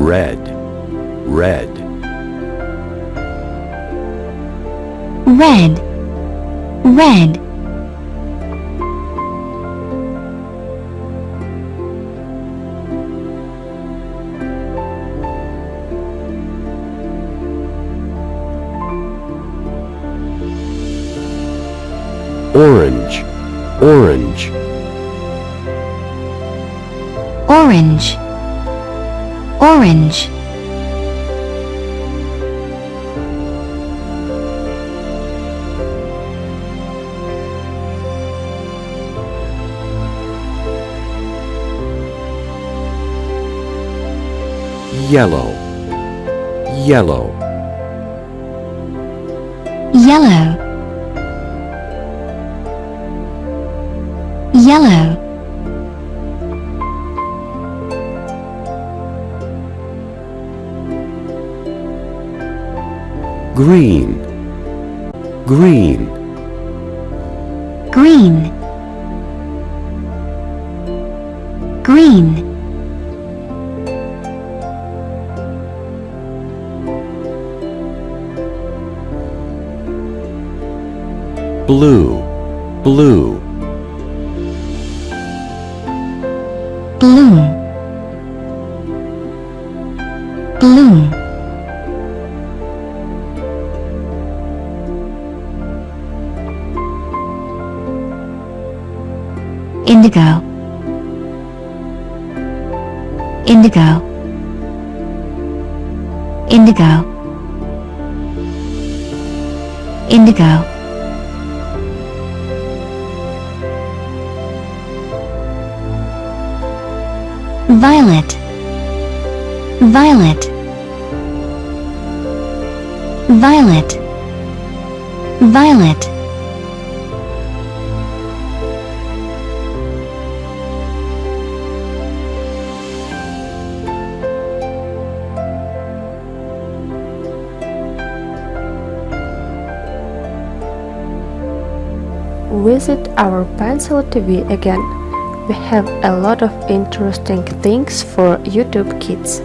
red, red, red, red, orange, orange, orange, orange, yellow, yellow, yellow, yellow, green, green, green, green, blue, blue, bloom, bloom, indigo, indigo, indigo, indigo. Violet, violet, violet, violet. Visit our Pencil TV again. We have a lot of interesting things for YouTube kids.